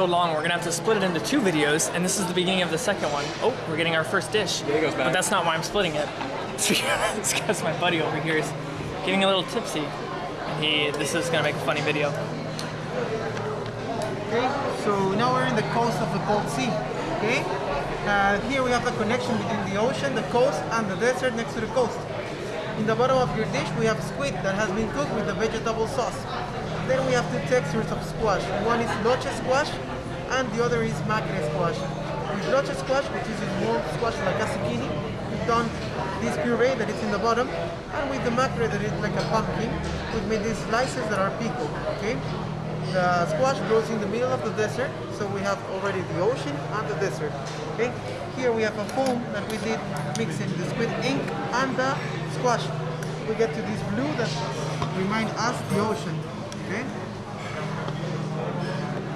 so long, we're gonna have to split it into two videos, and this is the beginning of the second one. Oh, we're getting our first dish. There goes back. But that's not why I'm splitting it. It's because my buddy over here is getting a little tipsy. And he, this is gonna make a funny video. Okay, so now we're in the coast of the Cold Sea. Okay, uh, here we have the connection between the ocean, the coast, and the desert next to the coast. In the bottom of your dish, we have squid that has been cooked with a vegetable sauce. Then we have two textures of squash. One is loche squash, and the other is macre squash. With loche squash, which is small squash like a zucchini, we've done this puree that is in the bottom, and with the macre that is like a pumpkin, we've made these slices that are pickled. Okay. The squash grows in the middle of the desert, so we have already the ocean and the desert. Okay, here we have a foam that we did mixing the squid ink and the squash. We get to this blue that reminds us the ocean. Okay,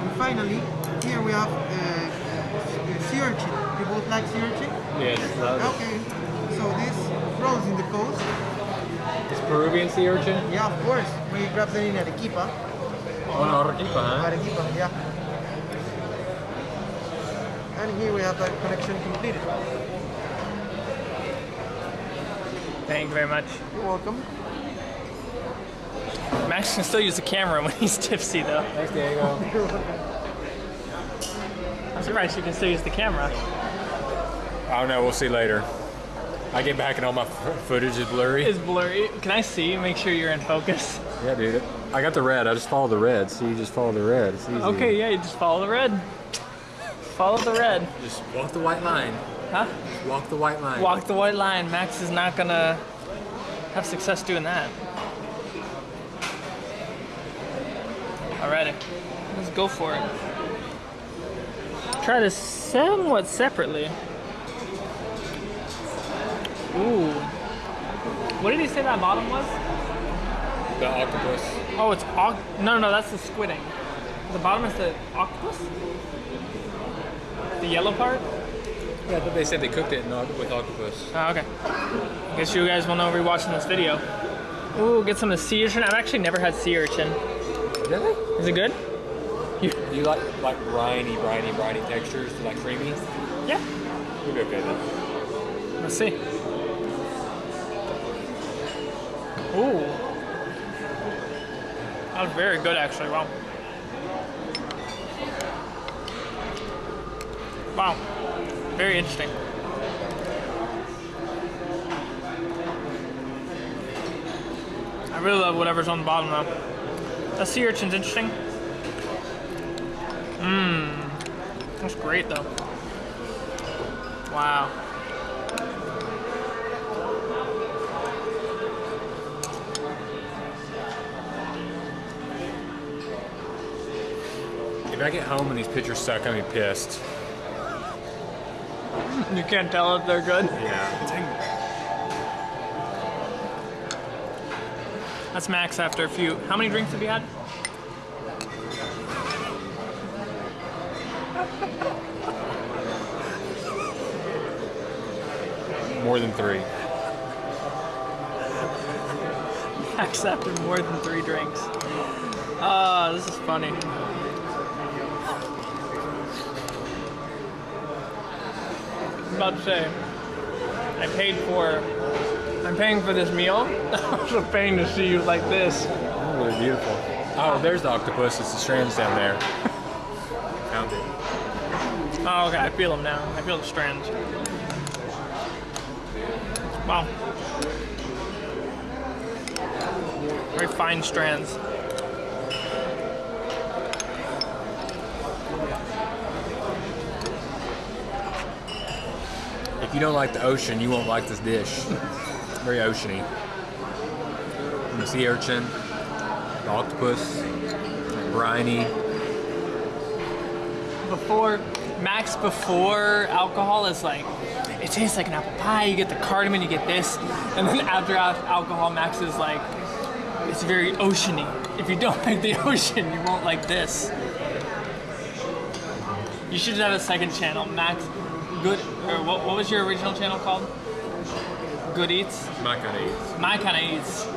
and finally here we have uh, sea urchin. You both like sea urchin? Yes, love it. Okay, so this grows in the coast. It's Peruvian sea urchin. Yeah, of course. We grab them in Arequipa. Oh, no, Arequipa, huh? Arequipa, yeah. And here we have the connection completed. Thank you very much. You're welcome. Max can still use the camera when he's tipsy though. Thanks, Diego. I'm surprised you can still use the camera. I don't know. We'll see later. I get back and all my footage is blurry. It's blurry. Can I see? Make sure you're in focus. Yeah, dude. I got the red. I just follow the red. See, you just follow the red. It's easy. Okay, yeah, you just follow the red. Follow the red. Just walk the white line. Huh? Walk the white line. Walk the white line. Max is not gonna have success doing that. Alrighty, let's go for it. Try this somewhat separately. Ooh. What did he say that bottom was? The octopus. Oh, it's oc- no, no, that's the squidding. The bottom is the octopus. The yellow part. Yeah, but they said they cooked it with octopus. Oh, okay. I guess you guys will know rewatching this video. Ooh, get some of the sea urchin. I've actually never had sea urchin. Really? Is it good? Do you like like briny, briny, briny textures? Do you like creamy? Yeah. You'll be okay then. Let's see. Ooh. That was very good, actually. Wow. Wow. Very interesting. I really love whatever's on the bottom, though. That sea urchin's interesting. Mmm. That's great, though. Wow. If I get home and these pictures suck, I'm gonna be pissed. You can't tell if they're good. Yeah. That's Max after a few. How many drinks have you had? More than three. Max after more than three drinks. Ah, this is funny. I'm about to say, I paid for, I'm paying for this meal. I'm also paying to see you like this. Oh, really beautiful. Oh, there's the octopus. It's the strands down there. Found it. Oh, okay, I feel them now. I feel the strands. Wow. Very fine strands. If you don't like the ocean, you won't like this dish. Very oceany. The sea urchin, the octopus, briny. Before, Max before alcohol is like, tastes like an apple pie, you get the cardamom, you get this. And then after alcohol, Max is like, it's very oceany. If you don't like the ocean, you won't like this. You should have a second channel, Max Good, or what, what was your original channel called? Good Eats? My kind of eats. My kind of eats.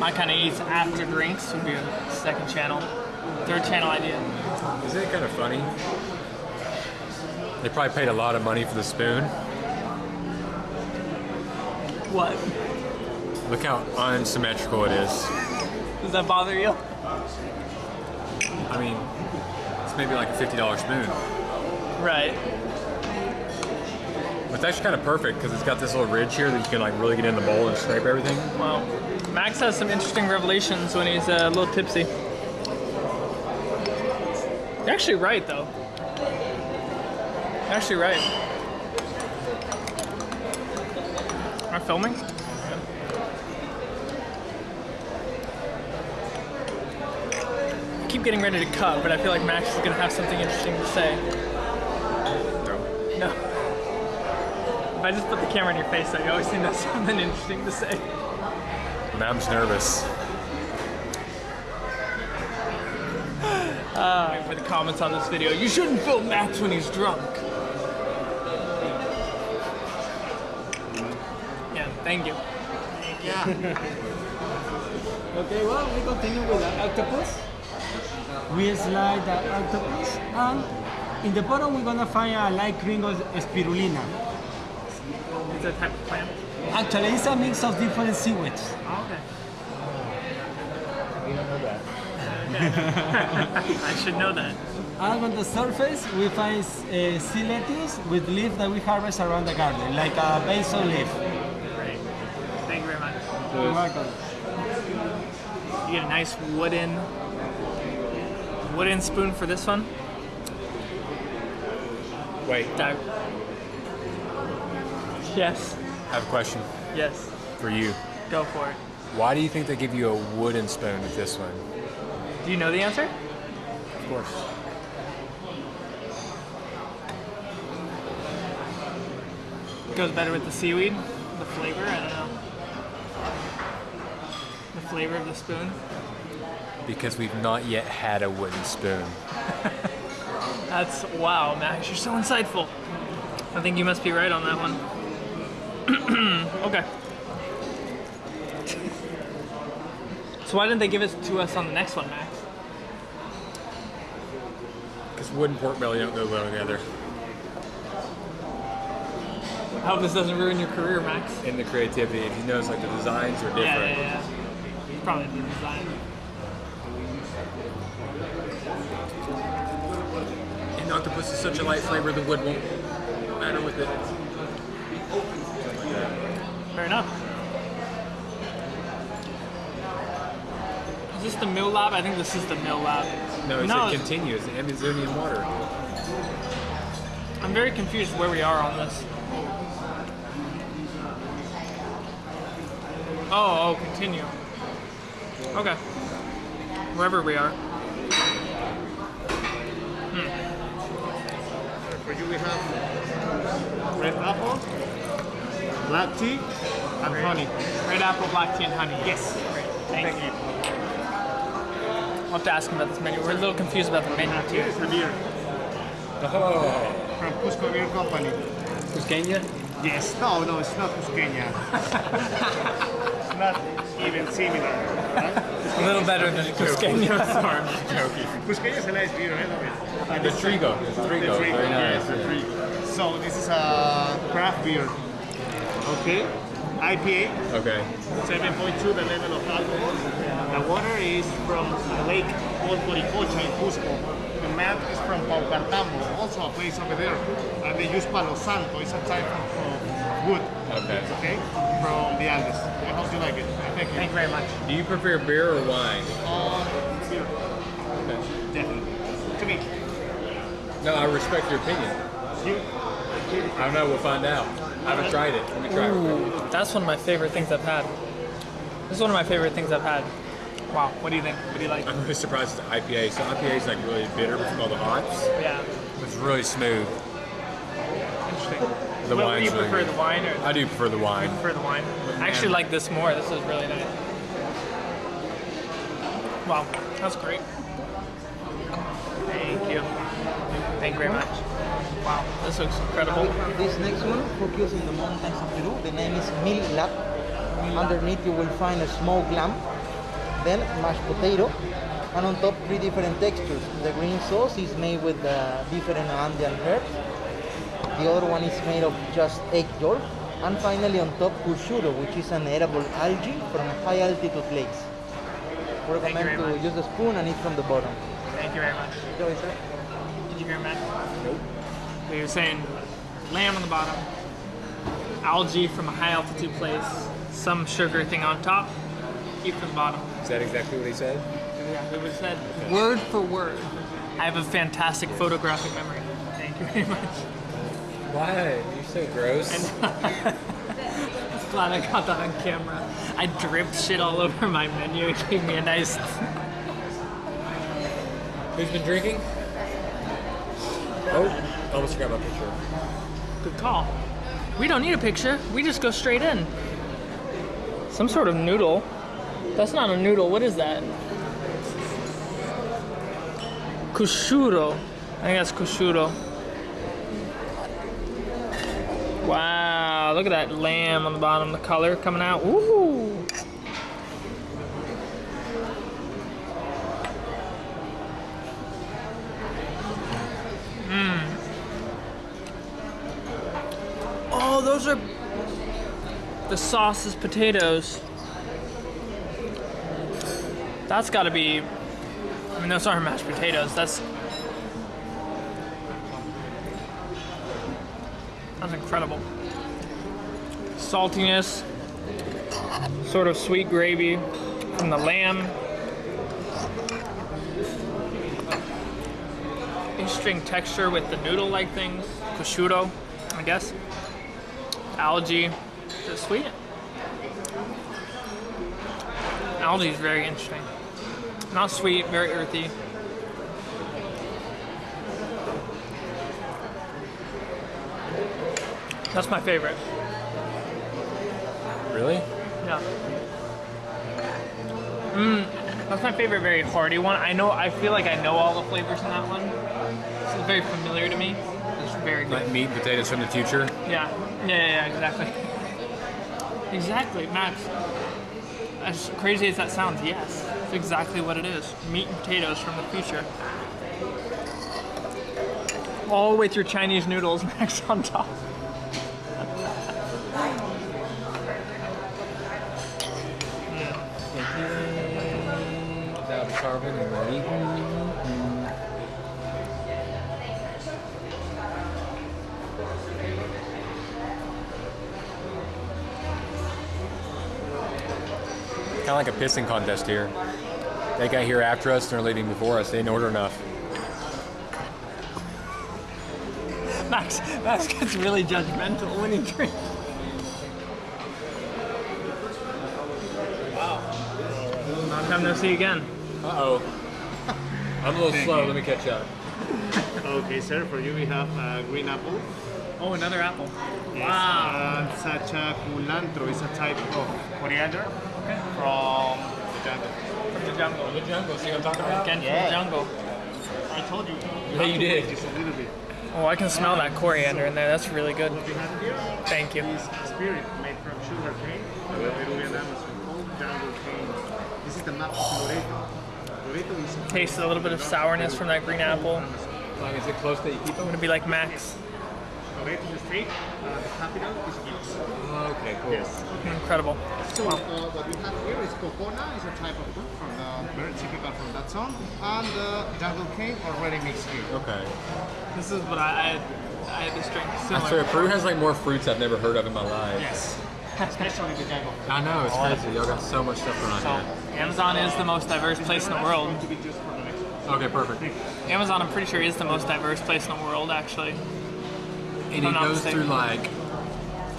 My kind of eats after drinks would be a second channel. Third channel idea. Isn't it kind of funny? They probably paid a lot of money for the spoon. What? Look how unsymmetrical it is. Does that bother you? I mean, it's maybe like a $50 spoon. Right. It's actually kind of perfect because it's got this little ridge here that you can like really get in the bowl and scrape everything. Well, Max has some interesting revelations when he's uh, a little tipsy. You're actually right, though. You're actually right. Am I filming? I keep getting ready to cut, but I feel like Max is gonna have something interesting to say. No. If I just put the camera in your face, though, you always seem to have something interesting to say. Just nervous. Uh, for the comments on this video, you shouldn't film Max when he's drunk. Thank you. Yeah. Okay, well, we continue with the octopus. We slide the octopus, and in the bottom we're gonna find a light gringo spirulina. It's a type of plant. Actually, it's a mix of different seaweeds. Oh, okay. I should know that. And on the surface, we find uh, sea lettuce with leaves that we harvest around the garden, like a basil leaf. Great. Thank you very much. You're welcome. You get a nice wooden wooden spoon for this one. Wait, That- Yes. I have a question Yes. for you. Go for it. Why do you think they give you a wooden spoon with this one? Do you know the answer? Of course. Goes better with the seaweed, the flavor. I don't know. Flavor of the spoon. Because we've not yet had a wooden spoon. That's wow, Max. You're so insightful. I think you must be right on that one. okay. So why didn't they give it to us on the next one, Max? Because wood and pork belly don't go well together. I hope this doesn't ruin your career, Max. In the creativity, if you notice, like the designs are different. Yeah, yeah, yeah. Probably the design. And octopus is such a light flavor, the wood won't matter with it. Fair enough. Is this the Mil Lab? I think this is the Mil Lab. No, it's No, a it's- continuous Amazonian water. I'm very confused where we are on this. Oh, oh, continue. Okay. Wherever we are. Hmm. For you, we have red apple, black tea, and honey. Red apple, black tea, and honey. Yes. Great. Thank, you. I'll have to ask him about this menu. We're a little confused about the menu too. Here's the beer Oh, from Cusco Beer Company. Cusqueña? Yes. No, no, it's not Cusqueña. it's not even similar. Right? A little better than Cusqueña. Sorry, I'm just joking. Cusqueña is a nice beer, I love it. And The it's- Trigo. The The Trigo. Trigo, Very nice. yes, the Trigo. So this is a craft beer. Okay. IPA, Okay. 7.2 the level of alcohol. The water is from Lake Old Coricocha in Cusco. The map is from Paucartambo, also a place over there. And they use Palo Santo, it's a type of of wood, Okay. okay, from the Andes. I hope you like it. Thank you. Thank you very much. Do you prefer beer or wine? Uh, beer, definitely. To me. No, I respect your opinion. You, I don't know. We'll find out. I haven't tried it. Let me try it. That's one of my favorite things I've had. This is one of my favorite things I've had. Wow, what do you think? What do you like? I'm really surprised it's IPA. So IPA is like really bitter from all the hops. Yeah, It's really smooth. Interesting. The Well, do you wine's really prefer the wine or I do prefer the wine. prefer the wine? I actually like this more. This is really nice. Wow, that's great. Thank you. Thank you very much. Wow, this looks incredible. This next one, focus in the mountains of Peru. The name is Mil Lab. Underneath you will find a smoked lamb, then mashed potato, and on top three different textures. The green sauce is made with uh, different Andean herbs. The other one is made of just egg yolk. And finally on top cushuro, which is an edible algae from a high altitude lakes. We recommend to much. use a spoon and eat from the bottom. Thank you very much. Enjoy, sir. Did you hear Matt? Nope. We were saying lamb on the bottom, algae from a high altitude place, some sugar thing on top, eat from the bottom. Is that exactly what he said? Yeah, it was said word for word. I have a fantastic photographic memory. Thank you very much. Why? You're so gross. Glad I got that on camera. I dripped shit all over my menu. It gave me a nice. Who's been drinking? Oh, I almost forgot my picture. Good call. We don't need a picture. We just go straight in. Some sort of noodle. That's not a noodle. What is that? Cushuro. I think that's cushuro. Wow, look at that lamb on the bottom, the color coming out. Ooh. Mmm. Oh, those are the sauce is potatoes. That's got to be. I mean, those aren't mashed potatoes. That's incredible. Saltiness, sort of sweet gravy from the lamb. Interesting texture with the noodle-like things. Prosciutto, I guess algae. Is sweet? Algae is very interesting. Not sweet, very earthy. That's my favorite. Really? Yeah. Mmm, that's my favorite very hearty one. I know, I feel like I know all the flavors in that one. It's very familiar to me. It's very good. Like meat and potatoes from the future. Yeah, yeah, yeah, yeah, exactly. Exactly, Max. As crazy as that sounds, yes, it's exactly what it is. Meat and potatoes from the future. All with your Chinese noodles, Max, on top. Carving and. Kind of like a pissing contest here. They got here after us, they're leaving before us. They didn't order enough. Max, Max gets really judgmental when he drinks. Wow. Time no see again. Uh oh. I'm a little slow. Let me catch up. Okay, sir, for you we have uh, green apple. Oh, another apple. Yes, Wow. And sacha culantro is a type of coriander from the jungle. From the jungle. The jungle, see what I'm talking about? Again from Yeah. the jungle. I told you. Yeah, you did. Just a little bit. Oh, I can smell that coriander in there. That's really good. What we have here Thank you. spirit made from sugar cane, the Peruvian Amazon called jungle cane. This is the map of Loreto. Loreto is a little bit of sourness from that green apple. As long as it's close that you keep I'm gonna be like Max. Loreto is the state, uh, the capital is Gibbs. Okay, cool. Yes. Incredible. So uh, what we have here is cocona, is a type of fruit from the very typical from that zone, and the jungle cane already mixed here. Okay. This is what I I, I had this drink I similar. swear, Peru has like more fruits I've never heard of in my life. Yes. Especially the jungle. I know, it's crazy. Y'all got so much stuff going on here. Amazon is the most diverse place in the world. To be just for the next Okay, perfect. Amazon, I'm pretty sure, is the most diverse place in the world, actually. And it goes mistaken. through like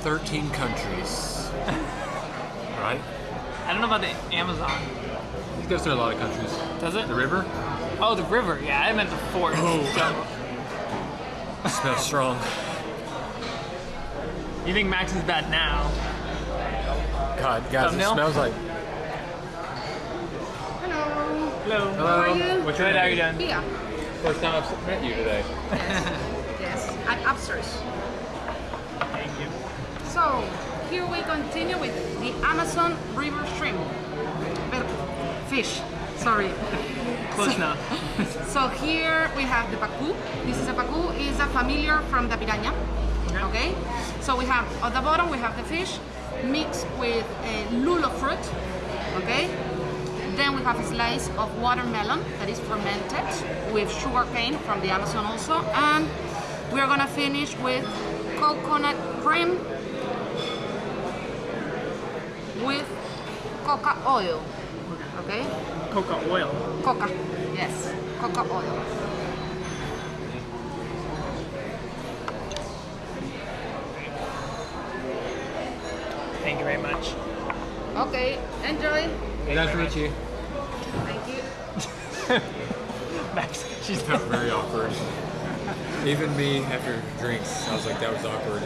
13 countries. right? I don't know about the Amazon. It goes through a lot of countries. Does it? The river Oh, the river. Yeah, I meant the forest. Jungle. Oh. smells strong. You think Max is bad now? God, guys, Thumbnail? it smells like. Hello. Hello. How are you? What's your Good, how are you doing? Pia. First time I've met you today. Yes. yes. I'm upstairs. Thank you. So here we continue with the Amazon River shrimp. Fish. Sorry. Close enough. So here we have the pacu. This is a pacu. is a familiar from the piranha. Okay. So we have at the bottom we have the fish mixed with a lulo fruit. Okay. Then we have a slice of watermelon that is fermented with sugar cane from the Amazon also, and we are gonna finish with coconut cream with coca oil. Okay. Coca oil. Coca. Yes. Coca oil. Thank you very much. Okay. Enjoy. Nice to meet you. She's was very awkward. Even me after drinks, I was like, that was awkward.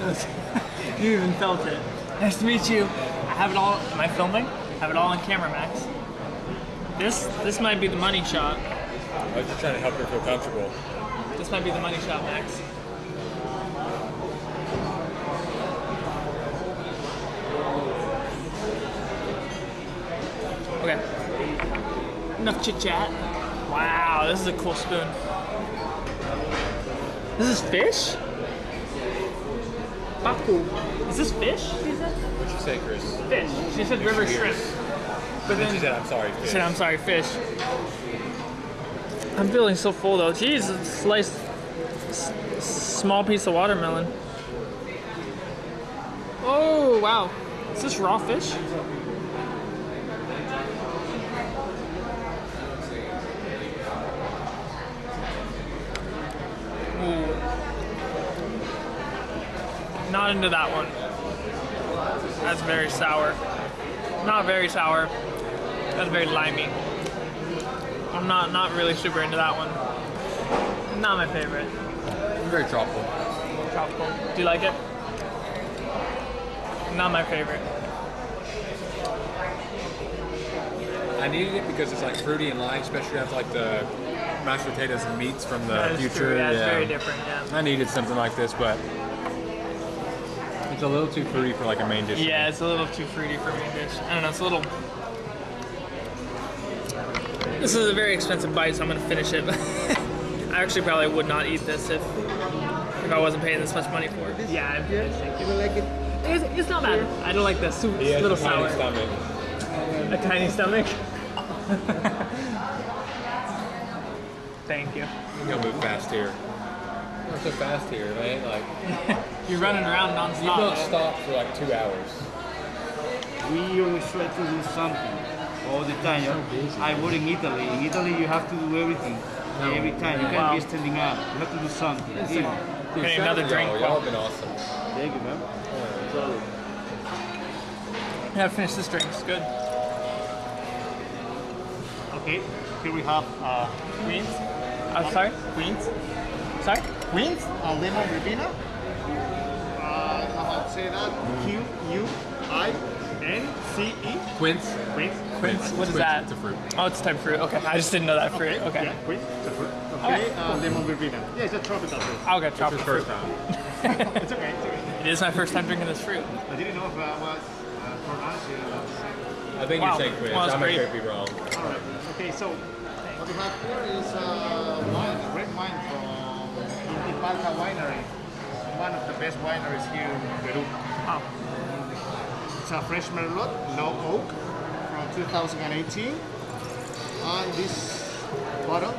You even felt it. Nice to meet you. I have it all. Am I filming? I have it all on camera, Max. This this might be the money shot. I was just trying to help her feel comfortable. This might be the money shot, Max. Okay. Enough chit chat. Wow, this is a cool spoon. This is fish? Papu. Is this fish? She said? What'd you say, Chris? Fish. She said river shrimp. But Then she said, I'm sorry, she said, I'm sorry, fish. I'm feeling so full though. Jeez, a sliced small piece of watermelon. Oh wow, is this raw fish? Not into that one. That's very sour. Not very sour. That's very limey. I'm not not really super into that one. Not my favorite. very tropical. Tropical. Do you like it? Not my favorite. I needed it because it's like fruity and light, especially after like the mashed potatoes and meats from the That future. true. Yeah, it's very different. Yeah. I needed something like this, but it's a little too fruity for like a main dish. Yeah, it's a little too fruity for main dish. I don't know. It's a little. This is a very expensive bite, so I'm gonna finish it. I actually probably would not eat this if if I wasn't paying this much money for it. Yeah, I'm You don't like it? It's, it's not bad. I don't like the soup. He It's has a little a tiny sour. stomach. A tiny stomach. Thank you. You gotta move fast here. Not so fast here, man. Like You're running around you don't stop for like two hours. We always try to do something all the time. I work in Italy. In Italy, you have to do everything. Every time. You can't Wow. be standing up. You have to do something. Even. Dude, Okay, another drink. Y'all, y'all have been awesome. Thank you, man. I gotta finish this drink. It's good. Okay, here we have uh, Queens? I'm sorry? Queens? Sorry? queens and lemon verbena. Uh, I don't know how to say that. Q U I N C E. Quince. Queens. Quince? What is that? It's a fruit. Oh, it's a type of fruit. Okay, I just didn't know that fruit. Okay. Yeah, queens. It's a fruit. Okay, uh, lemon verbena. Yeah, it's a tropical fruit. I'll get It's chocolate fruit. first time. It's okay. It's okay. It is my first time drinking this fruit. I didn't know if I was uh, pronouncing it. I think Wow. you're saying quince. Well, I might great. be wrong. All right. Okay, so what we have here is uh, wine, a red wine from Intipalka Winery. One of the best wineries here in Peru. Oh. It's a fresh Merlot, no oak, from 2018. And this bottle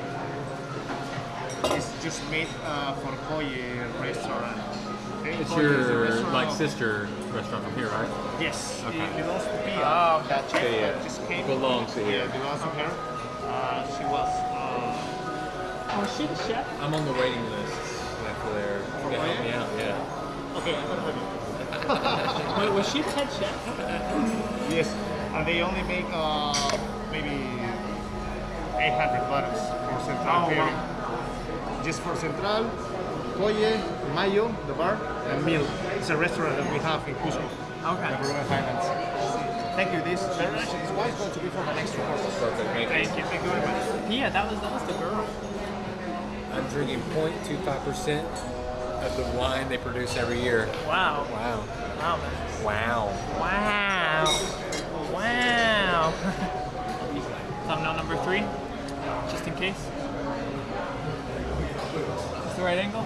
is just made uh, for Kjolle restaurant. Okay, It's Kjolle is a your restaurant like sister restaurant from here, right? Yes, Okay. it belongs to Pia. Oh, that chef Yeah, yeah. just came. Belongs to yeah, here. it belongs to her. Uh, she was. Uh, Oh, is she the chef? I'm on the waiting list after there. You help me out, yeah. okay, I'm gonna have Wait, was she the head chef? Yes, and they only make uh, maybe 800 bottles for Central Oh, wow. Just for Central, Kjolle, Mayo, the bar, and Mil. It's a restaurant that we have in Cusco, Okay. the Peruvian Highlands. Thank you. This beverage is why it's going to be for the next report. Perfect. Thank you. Thank you. Thank you very much. Yeah, that was that was the girl. I'm drinking 0.25% of the wine they produce every year. Wow. Wow. Wow, man. Wow. Wow. Wow. thumbnail number three, just in case. Is the right angle?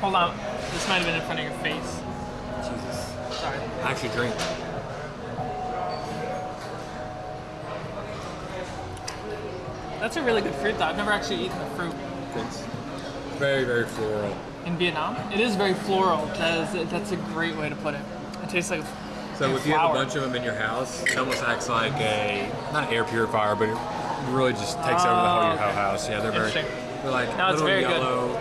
Hold on. This might have been in front of your face. Jesus. Sorry. I actually drink. That's a really good fruit though. I've never actually eaten the fruit It's very, very floral. in Vietnam. It is very floral. That is, that's a great way to put it. It tastes like So if you have a bunch of them in your house, it almost acts like a not an air purifier, but it really just takes over the whole your Oh, whole okay. house. Yeah, they're very they're like No, little very good. yellow.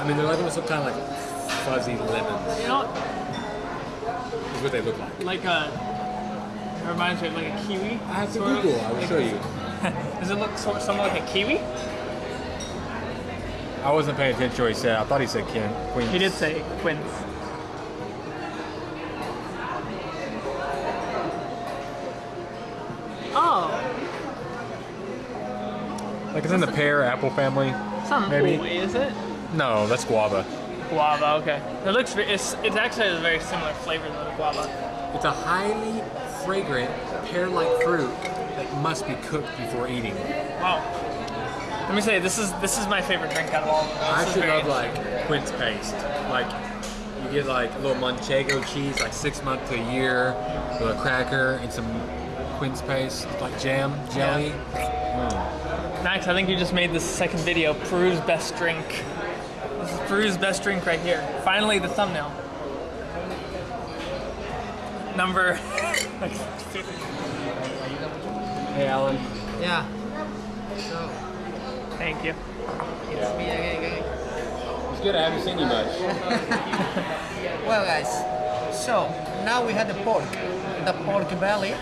I mean, they're like almost some kind of like fuzzy lemons. You know, Is what they look like. like a. It reminds me of like a kiwi. I have to. Google. I will show you. Does it look so, somewhat like a kiwi? I wasn't paying attention to what he said. I thought he said Ken. Queens. He did say quince. Oh, like it's in the pear apple family. some Maybe. Maybe. is it? No, that's guava. Guava. Okay. It looks. ve- It's. It's actually a very similar flavor to the guava. It's a highly fragrant pear-like fruit that must be cooked before eating. Wow. Let me say this is this is my favorite drink out of all of them. I actually love like quince paste. Like you get like a little manchego cheese, like six months to a year, a cracker and some quince paste, like jam, jelly. Max, I think you just made this second video, Peru's best drink. This is Peru's best drink right here. Finally, the thumbnail. Number. Hey, Alan. Yeah. So, Thank you. it's me again, again. It's good. I haven't seen you much. Well, guys, so now we had the pork, the pork belly.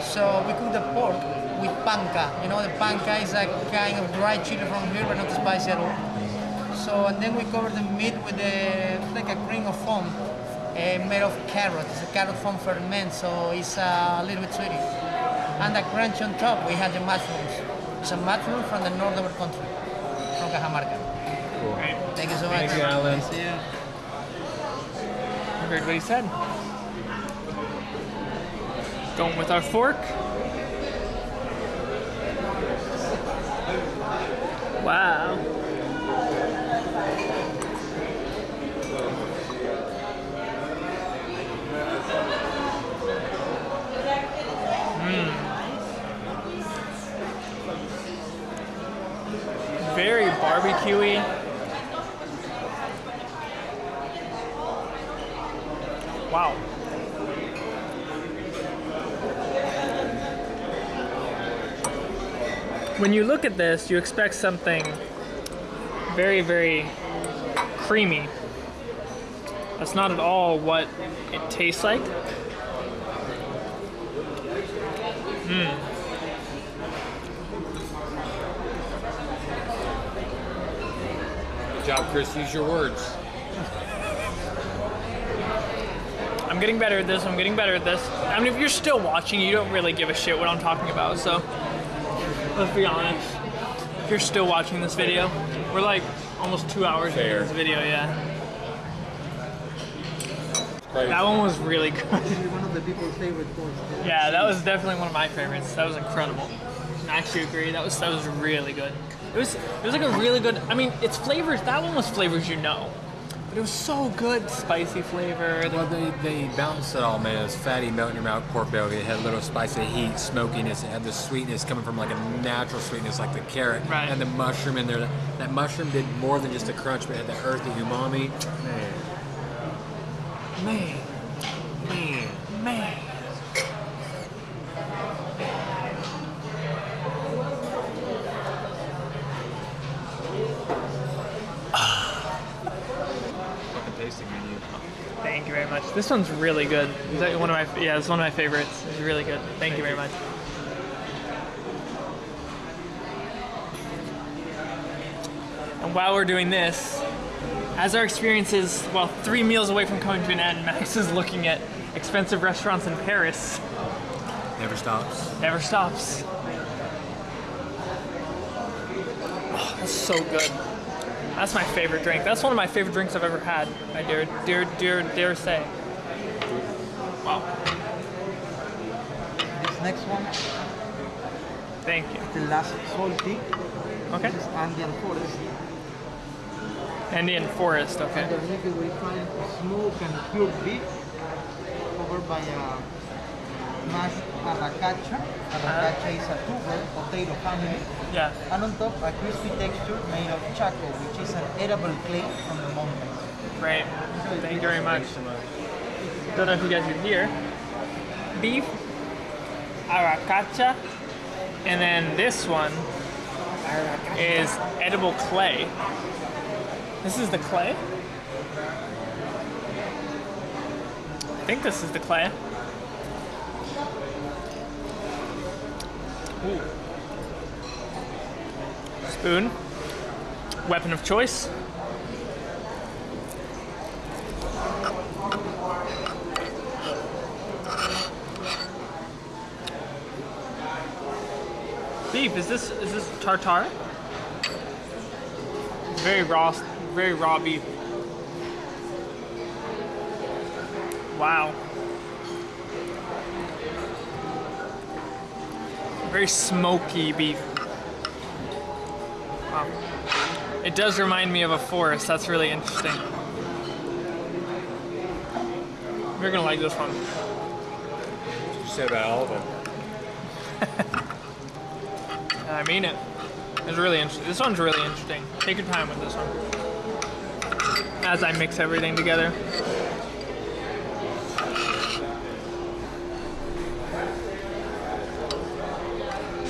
So we cook the pork with panca. You know, the panca is a kind of dried chili from here, but not spicy at all. So, and then we cover the meat with a like a cream of foam uh, made of carrot. It's a carrot foam ferment, so it's uh, a little bit sweetie. And the crunch on top, we had the mushrooms. It's a mushroom from the north of our country, from Cajamarca. Great. Thank you so much. Thank you, Alan. See ya. You heard what he said. Going with our fork. Wow. Mm. Very barbecuey. Wow. When you look at this, you expect something very, very creamy. That's not at all what it tastes like. Good job, Chris. Use your words. I'm getting better at this. I'm getting better at this. I mean, if you're still watching, you don't really give a shit what I'm talking about. So let's be honest. If you're still watching this video, we're like almost two hours into this video. Yeah, Crazy. that one was really good. One of the people's favorite pork. Yeah, that was definitely one of my favorites. That was incredible. I actually agree. That was that was really good. It was it was like a really good. I mean, it's flavors. That one was flavors you know, but it was so good. Spicy flavor. Well, they, they balanced it all, man. It was fatty, melt in your mouth pork belly. It had a little spicy heat, smokiness. It had the sweetness coming from like a natural sweetness, like the carrot Right. and the mushroom in there. That mushroom did more than just a crunch, but it had that earthy umami. Man, Man, man. man. Fucking tasting menu. Thank you very much. This one's really good. It's like one of my yeah, it's one of my favorites. It's really good. Thank, you very much. And while we're doing this, as our experience is well, three meals away from coming to an end, Max is looking at expensive restaurants in Paris. Never stops. Never stops. Oh, that's so good. That's my favorite drink. That's one of my favorite drinks I've ever had. I dare, dare, dare, dare say. Wow. This next one, Thank you. the last salty. Okay. This is Andean forest. Indian forest. Okay. Underneath it we find smoked and pure beef covered by a mashed arracacha. Arracacha is a tuber potato family. Yeah. And on top a crispy texture made of chaco, which is an edible clay from the mountains. Great. Thank you very much. I don't know if you guys can hear. Beef, arracacha, and then this one is edible clay. This is the clay. I think this is the clay. Ooh. Spoon. Weapon of choice. Beef, is this is this tartar? Very raw, very raw beef. Wow. Very smoky beef. Wow. It does remind me of a forest. That's really interesting. You're gonna like this one. You said about all of them. I mean it. It's really interesting. This one's really interesting. Take your time with this one. As I mix everything together.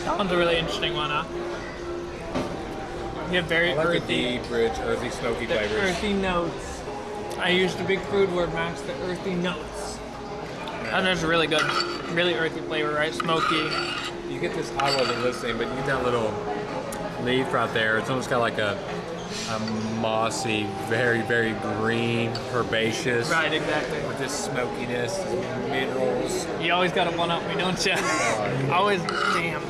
That one's a really interesting one, huh? You have very I like the earthy, deep, rich, earthy, smoky the flavors. earthy notes. I used a big food word, Max. The earthy notes. And it's really good. Really earthy flavor, right? Smoky. You get this, I wasn't listening, but you get that little leaf right there. It's almost got like a, a mossy, very, very green, herbaceous. Right, exactly. With this smokiness, minerals. You always gotta one up me, don't you? always, damn.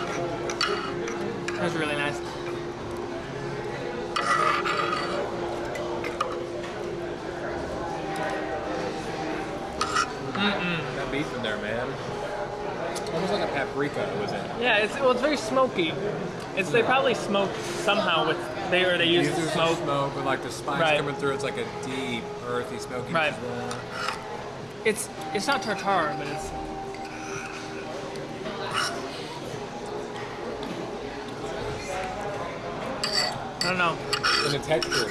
That's really nice. That beef in there, man. Almost like a paprika was in. Yeah, it's well, it's very smoky. It's they probably smoked somehow with they or they used to smoke. smoke, but like the spice Right. coming through, it's like a deep, earthy, smoky. Right. It's it's not tartar, but it's I don't know. And the texture,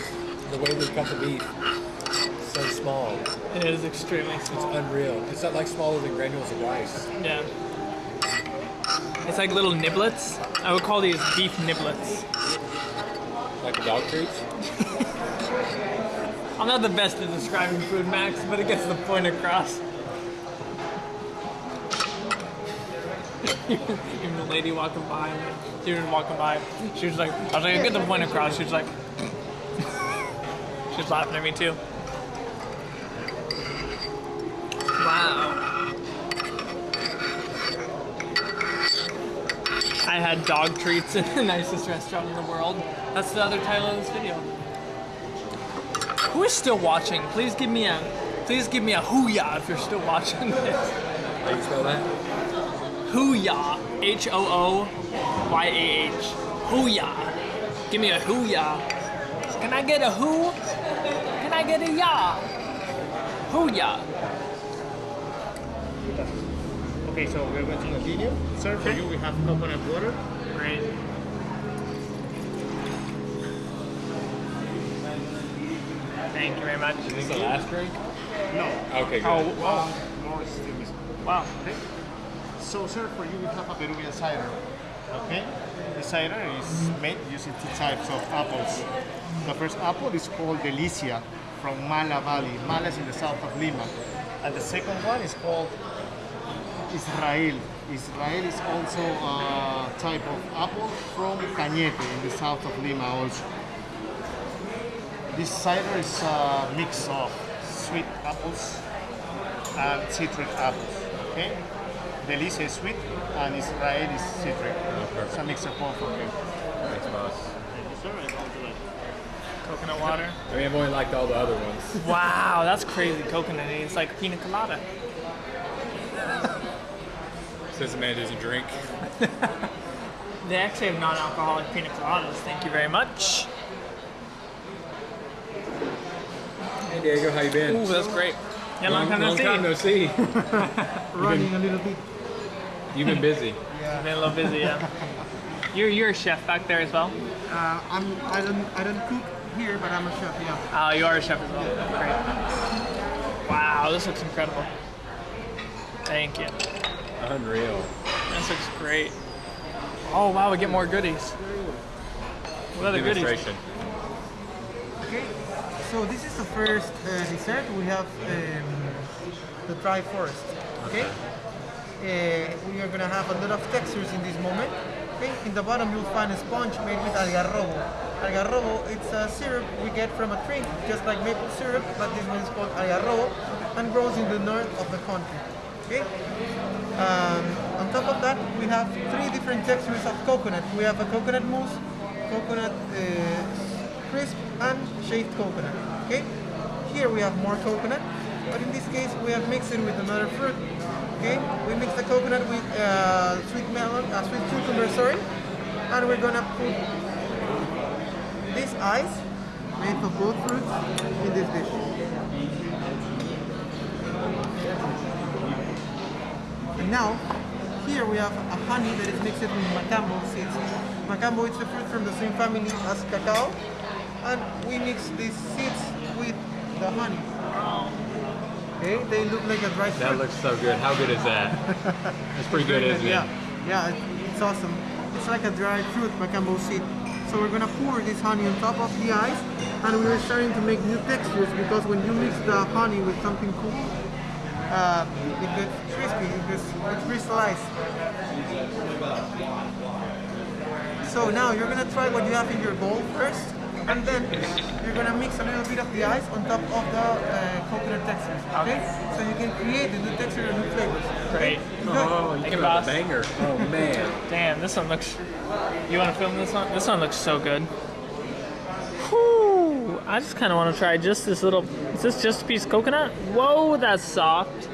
the way they cut the beef, so small. It is extremely small. Unreal. It's not like smaller than granules of rice. Yeah. It's like little niblets. I would call these beef niblets. Like dog treats. I'm not the best at describing food, Max, but it gets the point across. Even the lady walking by, she was walking by, she was like, I was like, I get the point across. She was like, she was laughing at me too. Wow. I had dog treats in the nicest restaurant in the world. That's the other title of this video. Who is still watching? Please give me a, please give me a hooyah if you're still watching this. How you spell that? Hooyah, H O O Y A H. Hooyah. Give me a hooyah. Can I get a who? Can I get a ya? Hooyah. Okay, so we're going to continue. Sir, for you we have coconut water. Great. Thank you very much. Is this the last drink? No. Okay, good. Oh, Wow. More still wow. Okay. So, sir, for you we have a Peruvian cider. Okay. The cider is made using two types of apples. The first apple is called Delicia from Mala Valley. Mala is in the south of Lima. And the second one is called Israel. Israel is also a type of apple from Cañete in the south of Lima also. This cider is a mix of sweet apples and citric apples. Okay? Delicia is sweet and Israel is citric. It's a mix of both of them. Thanks, boss. Thank you, sir. And how do you like? Coconut water. I mean, I've only liked all the other ones. Wow, that's crazy coconut. It's like pina colada. Says the man doesn't drink. They actually have non-alcoholic pina coladas. Thank you very much. Hey Diego, how you been? Ooh, that's great. Yeah, long, time no long see. time no see. Running a little bit. You've been busy. Been a little busy, yeah. You're you're a chef back there as well. Uh, I'm, I don't I don't cook here, but I'm a chef. Yeah. Oh, you are a chef as well. Great. Wow, this looks incredible. Thank you. Unreal. This looks great. Oh wow, we get more goodies. What other goodies? Okay. So this is the first uh, dessert. We have um, the dry forest. Okay. Uh, we are gonna have a lot of textures in this moment. Okay. In the bottom you'll find a sponge made with algarrobo. Algarrobo, it's a syrup we get from a tree, just like maple syrup, but this one is called algarrobo and grows in the north of the country. Okay. Um, on top of that, we have three different textures of coconut. We have a coconut mousse, coconut uh, crisp, and shaved coconut. Okay. Here we have more coconut, but in this case we have mixed it with another fruit. Okay. We mix the coconut with uh, sweet melon, uh, sweet cucumber, sorry, and we're gonna put this ice made of both fruits in this dish. And now, here we have a honey that is mixed with macambo seeds. Macambo is a fruit from the same family as cacao, and we mix these seeds with the honey. Okay, they look like a dry fruit. That looks so good. How good is that? That's pretty good, isn't yeah, it? yeah, it- it's awesome. It's like a dried fruit macambo seed. So we're gonna pour this honey on top of the ice, and we're starting to make new textures because when you mix the honey with something cool, uh, it gets crispy, it gets it crystallized. So now you're gonna try what you have in your bowl first, and then you're gonna mix a little bit of the ice on top of the uh, coconut textures. Okay? So you can create the new texture and new flavors. Great. Good. Oh, you Thank you, got boss. a banger. Oh man. Damn, this one looks. You want to film this one? This one looks so good. I just kind of want to try just this little. Is this just a piece of coconut? Whoa, that's soft.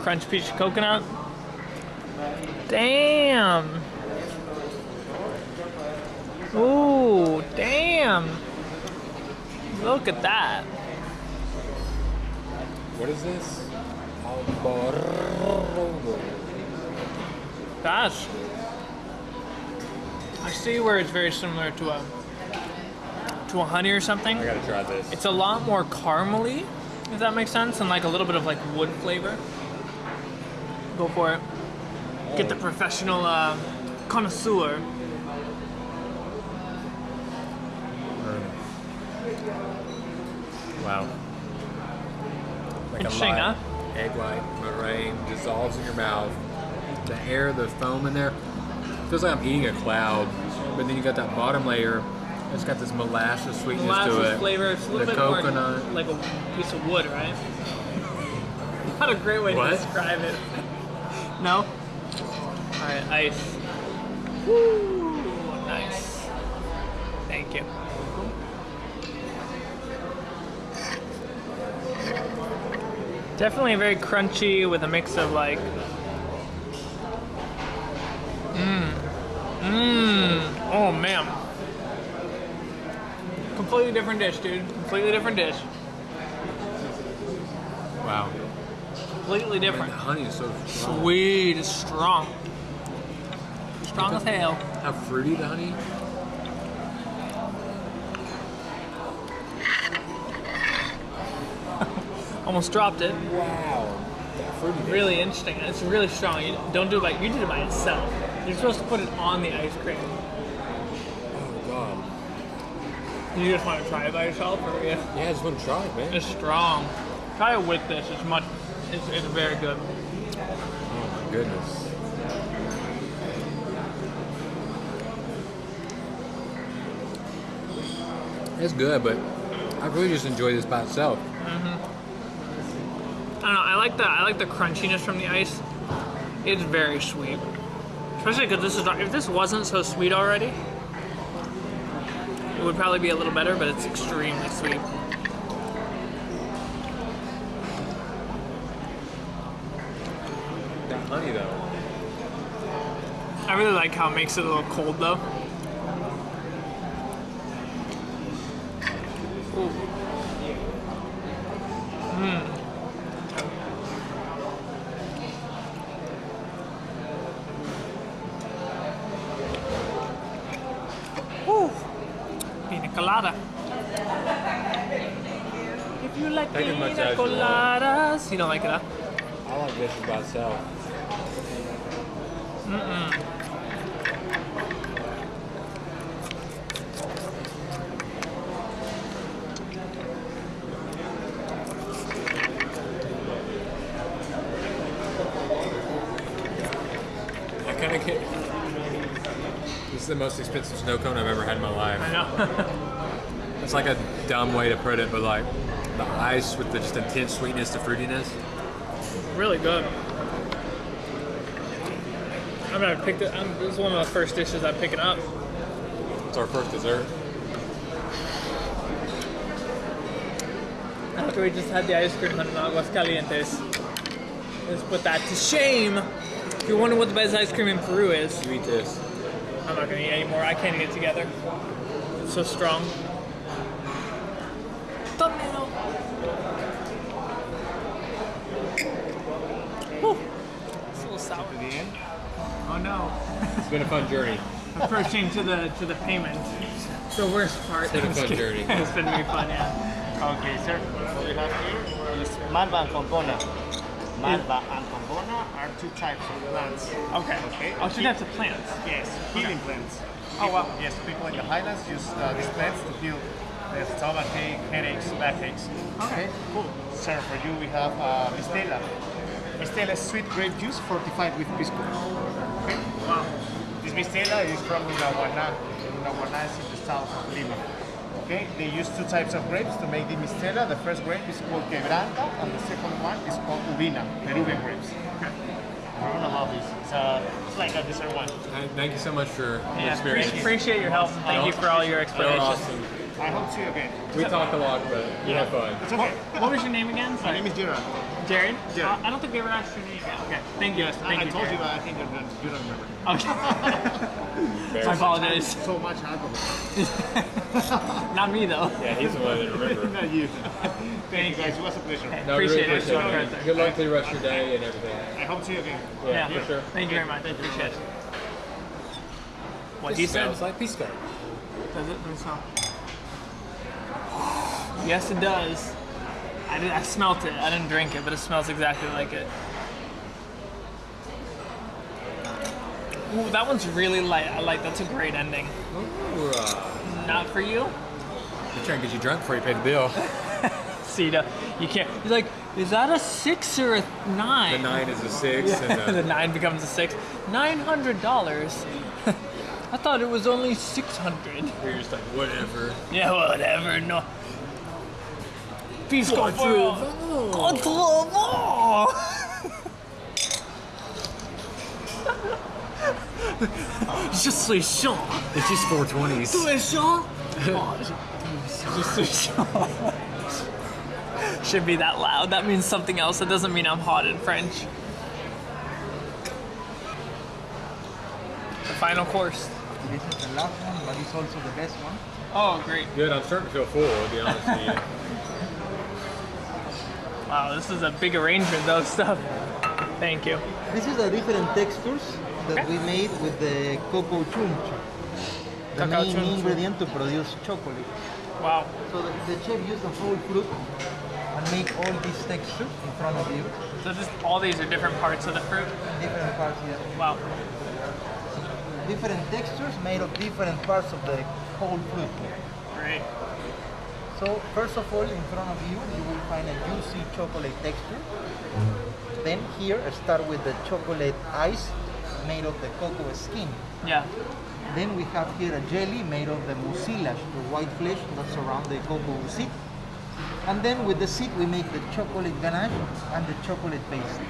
Crunch piece of coconut. Damn. Ooh, damn. Look at that. What is this? Gosh. I see where it's very similar to a to a honey or something. I gotta try this. It's a lot more caramely, if that makes sense, and like a little bit of like wood flavor. Go for it. Get the professional uh, connoisseur. Wow. Like Interesting, huh? egg white meringue dissolves in your mouth. The air, the foam in there, feels like I'm eating a cloud. But then you got that bottom layer. It's got this molasses sweetness to Molasses it. flavor. It's a little the bit coconut. more like a piece of wood, right? Not a great way What? to describe it. no. All right, ice. Woo, nice. Thank you. Definitely very crunchy with a mix of like. Mmm. Mmm. Oh man. Completely different dish, dude. Completely different dish. Wow. Completely different. The honey is so strong. Sweet, it's strong. Strong as hell. How fruity the honey? Almost dropped it. Wow. That fruity. Really interesting. It's really strong. You don't do it by you did it by itself. You're supposed to put it on the ice cream. You just want to try it by yourself, or yeah? Yeah, I just want to try it, man. It's strong. Try it with this. It's much. It's, it's very good. Oh my goodness. It's good, but I really just enjoy this by itself. Mm-hmm. I don't know. I like the I like the crunchiness from the ice. It's very sweet, especially because this is if this wasn't so sweet already, it would probably be a little better. But it's extremely sweet. That honey though. I really like how it makes it a little cold though. Ooh. Mm. Woo. Pina colada. If you like Take as much pina as you want. Coladas, you don't like it, huh? I like this by itself. I kind of get. This is the most expensive snow cone I've ever had in my life. I know. It's like a dumb way to put it, but like the ice with the just intense sweetness to fruitiness. really good. I'm gonna pick it. I'm, this is one of the first dishes I'm picking up. It's our first dessert. After we just had the ice cream hunt in Aguas Calientes. Let's put that to shame. If you're wondering what the best ice cream in Peru is, You eat this. I'm not gonna eat anymore. I can't get it together. It's so strong. Thumbnail. Whew. It's a little sour. To the end. Oh no. It's been a fun journey. Approaching to the to the payment. The worst part. It's been a I'm just fun kidding. journey. it's been really fun, yeah. Okay, sir. What we have here is Malva and Compona. Malva and Compona are two types of plants. Okay. Okay. Oh, so that's a plant. Yes, healing plants. Oh, wow. Yes, people in the highlands use uh, these plants to heal their stomach ache, headaches, backaches. Okay, cool. Sir, for you we have uh, Mistela. Mistela is sweet grape juice fortified with pisco. Mistela is from Lunahuaná. Lunahuaná is in the south of Lima. Okay, they use two types of grapes to make the Mistela. The first grape is called Quebranta, and the second one is called Uvina, Peruvian grapes. I don't know how this. It's, uh, it's like a dessert one. Thank you so much for your Yeah, experience. appreciate, your help. Thank you for all your explanations. awesome. I hope to see you again. We talk a lot, but we have fun. It's okay. What was your name again? My name is Gerard. Jared? Jared. Uh, I don't think we ever asked your name yet. Okay. Thank you. I, Thank I you, told you, Jared. but I think you don't, you don't remember. Okay. so I apologize. So much alcohol. Not me though. Yeah, he's the one that remember. Not you. Thank you guys. It was a pleasure. No, Appreciate really it. appreciate Sure. it. Good luck to the rest of your day and everything. I hope to see you again. Yeah, Yeah. for sure. Thank you very much. Thank appreciate it. What It he said? smells like pisco. Does it? Let me smell. Yes, it does. I, did, I smelt it. I didn't drink it, but it smells exactly like it. Ooh, that one's really light. I like. That's a great ending. Ooh, uh, Not for you, we're trying to get you drunk before you pay the bill. Sita. You can't. You're like, is that a six or a nine? The nine is a six, and the the, nine becomes a six. Nine hundred dollars. I thought it was only six hundred. you're just like whatever. Yeah, whatever. No. For Contrevent. Je suis chaud. It's just 420s. Tu es? Oh, je, suis chaud. Should be that loud. That means something else. That doesn't mean I'm hot in French. The final course. This is the last one, but it's also the best one. Oh, great. Good. I'm starting to feel full. To be honest with you. Wow, this is a big arrangement though, stuff. Thank you. This is the different textures that we made with the cocoa chuncho. The Cacao main ingredient to produce chocolate. Wow. So the, the chef used the whole fruit and make all these textures in front of you. So just all these are different parts of the fruit. Different parts yeah. Wow. Different textures made of different parts of the whole fruit. Great. So first of all, in front of you, you will find a juicy chocolate texture. Mm-hmm. Then here, start with the chocolate ice made of the cocoa skin. Yeah. Then we have here a jelly made of the mucilage, the white flesh that surround the cocoa seed. And then with the seed, we make the chocolate ganache and the chocolate paste.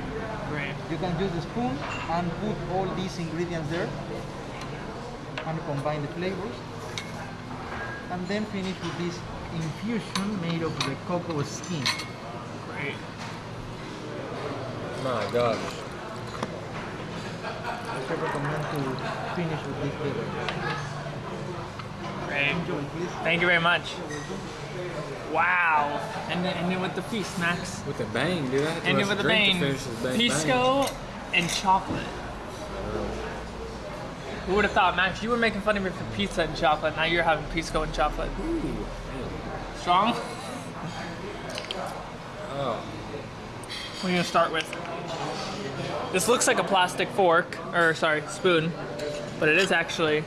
Great. You can use the spoon and put all these ingredients there and combine the flavors. And then finish with this infusion made of the cocoa skin. Great. My gosh. I recommend to finish with this flavor. Great. Enjoy, please. Thank you very much. Wow. And then, and then with the feast, Max. With a bang, dude. I And then with a the bang, to bang, pisco and chocolate. Who would have thought, Max? You were making fun of me for pizza and chocolate. Now you're having pisco and chocolate. Ooh. Strong? Oh. What are you gonna start with? This looks like a plastic fork, or sorry, spoon, but it is actually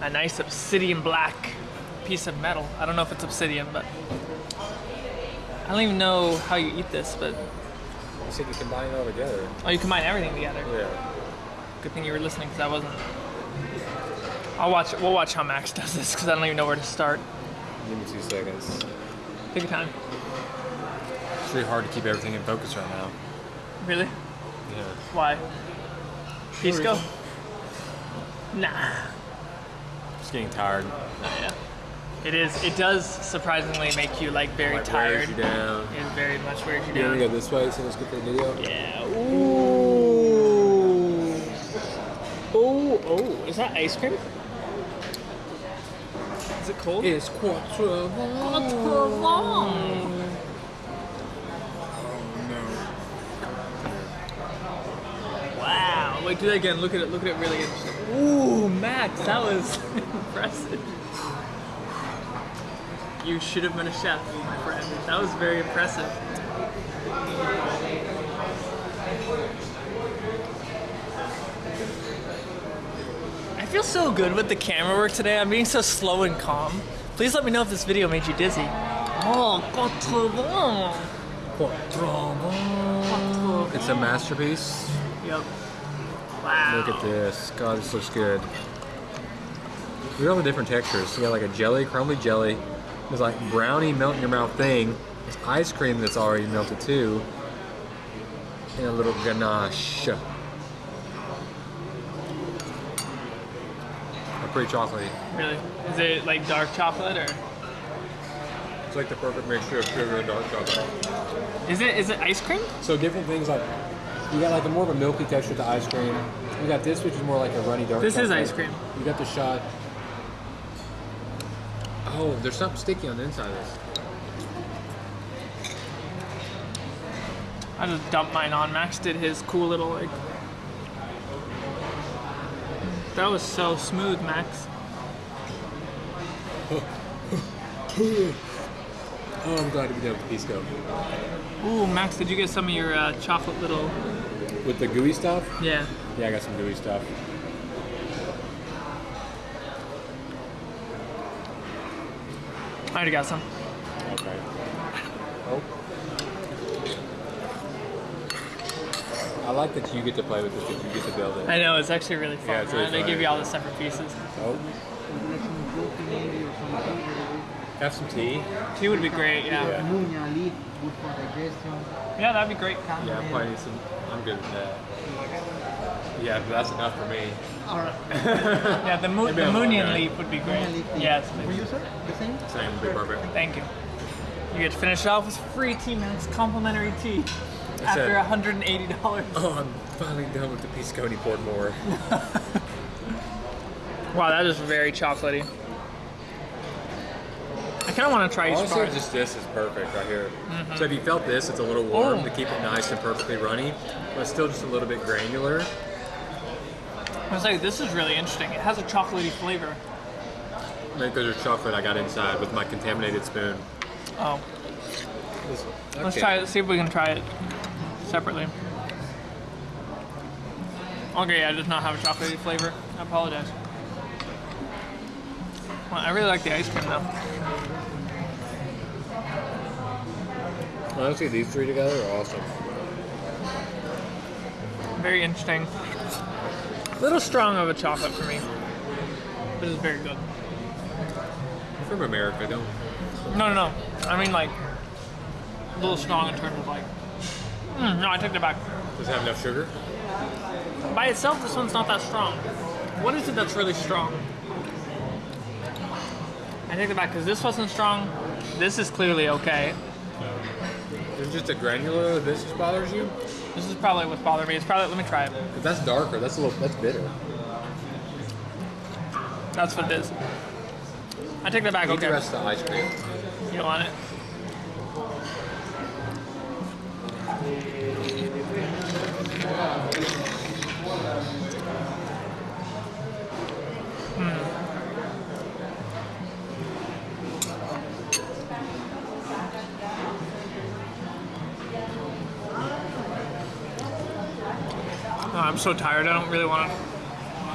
a nice obsidian black piece of metal. I don't know if it's obsidian, but I don't even know how you eat this, but You said you combine it all together. oh, you combine everything together. Yeah. Good thing you were listening because I wasn't. I'll watch. We'll watch how Max does this because I don't even know where to start. Give me two seconds. Take your time. It's really hard to keep everything in focus right now. Really? Yeah. Why? Pisco? reason. Nah. Just getting tired. Oh, yeah. It is. It does surprisingly make you like very Like, tired. wears you down. It very much wears you You down. to go this way so let's get the video? Yeah. Ooh. Oh, oh. Is that ice cream? Is it cold? It's quattro. Wow. Wait, do that again. Look at it. Look at it really interesting. Ooh, Max, that was impressive. You should have been a chef, my friend. That was very impressive. Feel so good with the camera work today. I'm being so slow and calm. Please let me know if this video made you dizzy. Oh, quatre bon. It's a masterpiece. Yep. Wow. Look at this. God, this looks good. Look at all the different textures. You got like a jelly, crumbly jelly. There's like brownie melt in your mouth thing. There's ice cream that's already melted too. And a little ganache. Pretty chocolatey. Really? Is it like dark chocolate or It's like the perfect mixture of sugar and dark chocolate. is it is it ice cream? So different things like you got like a more of a milky texture to ice cream. You got this, which is more like a runny dark. This is ice cream. You got the shot. Oh, there's something sticky on the inside of this. I just dumped mine on. Max did his cool little like. That was so smooth, Max. Oh, I'm glad to be done with the pisco. Ooh, Max, did you get some of your uh, chocolate little? With the gooey stuff? Yeah. Yeah, I got some gooey stuff. I already got some. Okay. Oh. I like that you get to play with this, that you get to build it. I know it's actually really fun. Yeah, it's really right? They give you all the separate pieces. Oh. Have some tea. Tea would be great. Yeah. Yeah. Muña leaf, good. Yeah, that'd be great. Yeah, I probably need some. I'm good with that. Yeah, but that's enough for me. Alright. Yeah, the, mo- the Moonian guy. leaf would be great. Moonian leaf tea. Yes, For please. you, sir? The same? Same would be perfect. Thank you. You get to finish off with free tea, Max. Complimentary tea. After it. $180. Oh, I'm finally done with the pisco and poured more. Wow, that is very chocolatey. I kind of want to try each Honestly, part. just this is perfect right here. Mm-hmm. So if you felt this, it's a little warm Oh. to keep it nice and perfectly runny, but still just a little bit granular. I was like, this is really interesting. It has a chocolatey flavor. Think there's chocolate I got inside with my contaminated spoon. Oh, let's try it. See if we can try it separately. Okay, yeah, it does not have a chocolatey flavor. I apologize. Well, I really like the ice cream though. Honestly, these three together are awesome. Very interesting. A little strong of a chocolate for me, but it's very good. From America, don't. No, no, no. I mean like a little strong in terms of like. Mm, no, I take that back. Does it have enough sugar? By itself, this one's not that strong. What is it that's really strong? I take it back because this wasn't strong. This is clearly okay. Is it just a granular this just bothers you? This is probably what's bothering me. It's probably let me try it. That's darker. That's a little. That's bitter. That's what it is. I take that back. Eat Okay, the rest of the ice cream. you want it. Hmm. Oh, I'm so tired. I don't really want to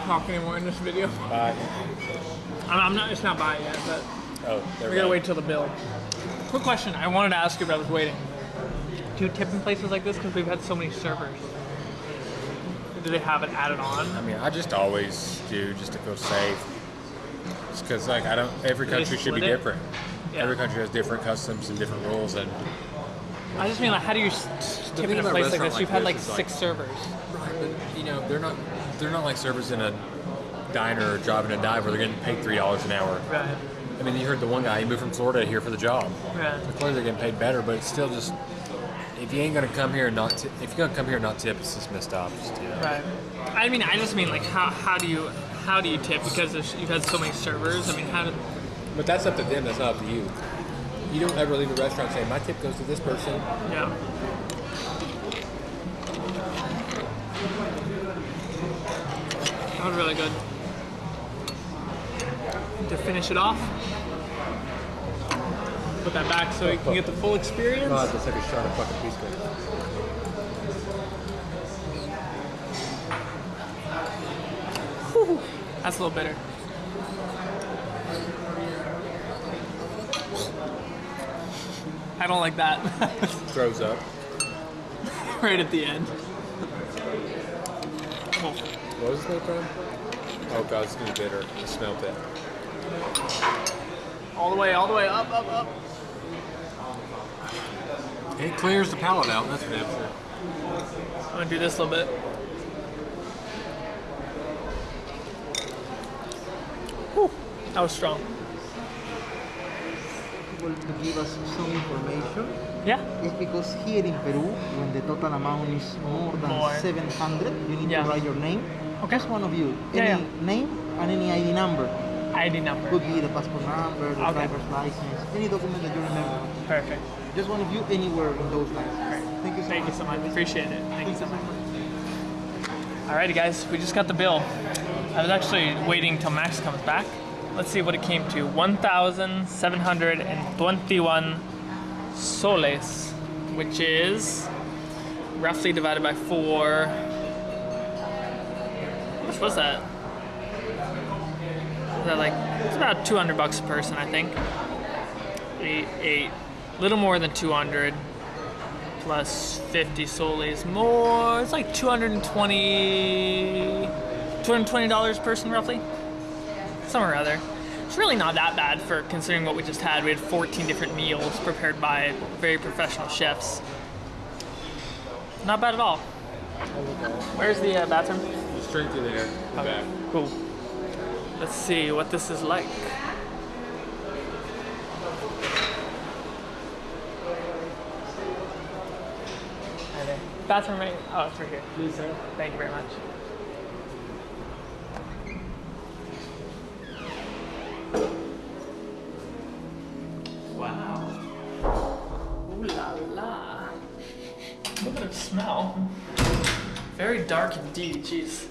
talk anymore in this video. Bye. I'm, not. It's not by yet, but Oh, we gotta wait till the bill. Quick question. I wanted to ask you, but I was waiting. Do you tip in places like this? Because we've had so many servers. Do they have it added on? I mean, I just always do just to feel safe. Just because, like, I don't. Every they country should be it? different. Yeah. Every country has different customs and different rules, and I just mean like, how do you s- s- tip in a place like this? like You've had like is, like- six servers. right, but you know, they're not. They're not like servers in a diner or driving a dive where they're getting paid three dollars an hour. Right. I mean, you heard the one guy he moved from Florida here for the job. Right. So clearly they're getting paid better, but it's still just. If you ain't gonna come here and not, t- if you're gonna come here and not tip, it's just messed up. Just, you know. Right. I mean, I just mean like, how, how do you how do you tip because you've had so many servers? I mean, how do But that's up to them. That's not up to you. You don't ever leave a restaurant saying my tip goes to this person. yeah. That was really good. To finish it off, put that back so you can get the full experience. God, that's like a shot of fucking piece cake. That's a little bitter. I don't like that. Throws up. right at the end. Oh, What was made from? Oh god, it's gonna be bitter. I smelled it. all the way, all the way up, up, up. It clears the palate out. That's for damn sure. I'm gonna do this a little bit. Whew, that was strong. Well, to give us some information, Yeah. it's because here in Peru, when the total amount is more than More. 700, you need Yeah. to write your name. Okay. Just one of you. Yeah, Any yeah. name and any ID number. ID number. Could be the passport number, the Okay. driver's license, any document that you remember. Perfect. Just one of you anywhere in those lines. Thank you so Thank much. you so much. Appreciate it. Thank you so much. Alrighty, guys, we just got the bill. I was actually waiting till Max comes back. Let's see what it came to 1,721 soles, which is roughly divided by four. How much was that? Is that like, it's about 200 bucks a person, I think. Eight, eight, little more than 200 plus 50 soles more. It's like 220 $220 per person roughly. Somewhere or other. It's really not that bad for considering what we just had. We had 14 different meals prepared by very professional chefs. Not bad at all. Where's the uh, bathroom? Straight through there. Okay, cool. Let's see what this is like. Hi for me. right? Oh, it's right here. Please, sir. Thank you very much. Wow. Ooh la la. Look at the smell. Very dark indeed, jeez.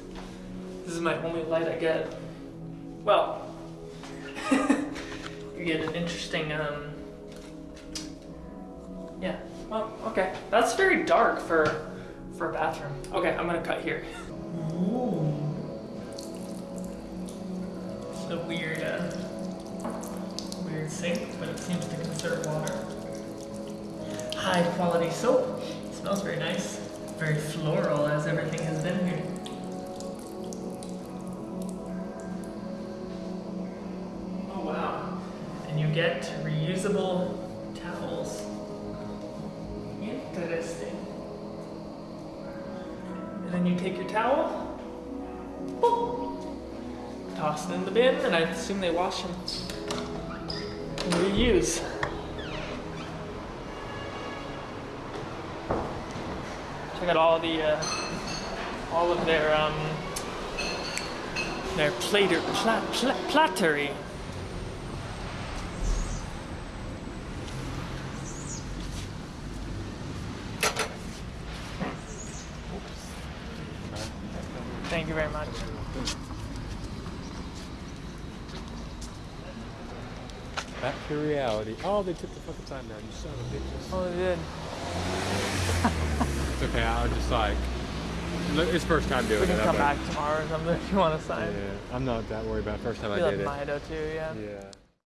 This is my only light I get. Well, you get an interesting, um, yeah, well, okay. That's very dark for, for a bathroom. Okay, I'm gonna cut here. It's a weird, uh, weird sink, but it seems to conserve water. High quality soap. smells very nice. Very floral as everything has been here. Oh wow. And you get reusable in the bin, and I assume they wash them and reuse. Check out all the uh, all of their um their plater pla, pla, plattery. Thank you very much. Back to reality. Oh, they took the fucking time down. You son of a bitches. Oh, they did. It's okay. I was just like, it's first time doing We it. can I'm come back tomorrow or something if you want to sign. Yeah, I'm not that worried about it. first time We I love did it. Mido too, yeah. Yeah.